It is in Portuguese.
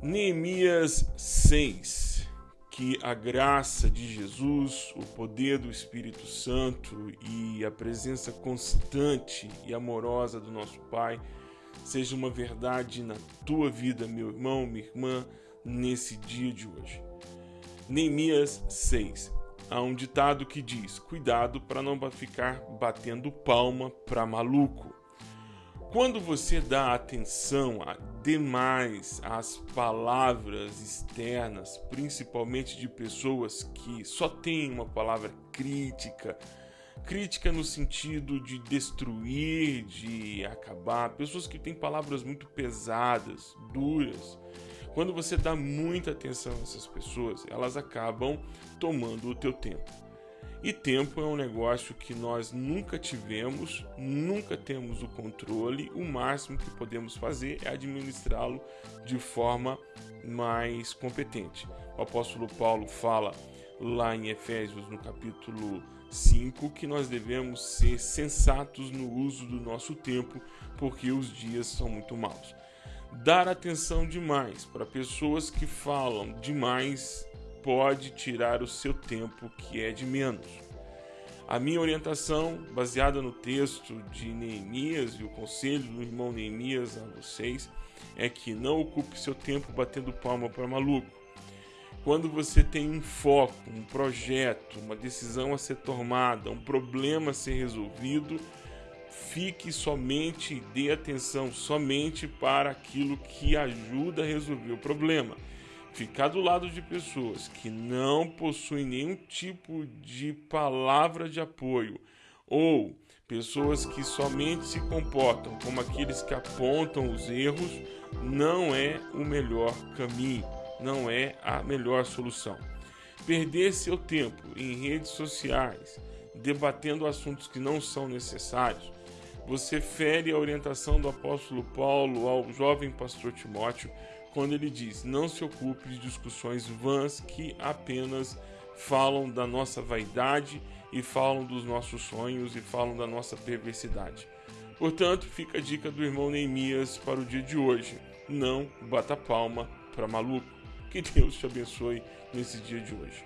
Neemias 6. Que a graça de Jesus, o poder do Espírito Santo e a presença constante e amorosa do nosso Pai seja uma verdade na tua vida, meu irmão, minha irmã, nesse dia de hoje. Neemias 6. Há um ditado que diz: cuidado para não ficar batendo palma para maluco. Quando você dá atenção a, demais às palavras externas, principalmente de pessoas que só têm uma palavra crítica, crítica no sentido de destruir, de acabar, pessoas que têm palavras muito pesadas, duras. Quando você dá muita atenção a essas pessoas, elas acabam tomando o teu tempo. E tempo é um negócio que nós nunca tivemos, nunca temos o controle. O máximo que podemos fazer é administrá-lo de forma mais competente. O apóstolo Paulo fala lá em Efésios, no capítulo 5, que nós devemos ser sensatos no uso do nosso tempo, porque os dias são muito maus. Dar atenção demais para pessoas que falam demais pode tirar o seu tempo, que é de menos. A minha orientação, baseada no texto de Neemias e o conselho do irmão Neemias a vocês, é que não ocupe seu tempo batendo palma para maluco. Quando você tem um foco, um projeto, uma decisão a ser tomada, um problema a ser resolvido, fique somente e dê atenção somente para aquilo que ajuda a resolver o problema ficar do lado de pessoas que não possuem nenhum tipo de palavra de apoio ou pessoas que somente se comportam como aqueles que apontam os erros não é o melhor caminho, não é a melhor solução. Perder seu tempo em redes sociais debatendo assuntos que não são necessários, você fere a orientação do apóstolo Paulo ao jovem pastor Timóteo quando ele diz: Não se ocupe de discussões vãs que apenas falam da nossa vaidade e falam dos nossos sonhos e falam da nossa perversidade. Portanto, fica a dica do irmão Neemias para o dia de hoje: não bata palma para maluco. Que Deus te abençoe nesse dia de hoje.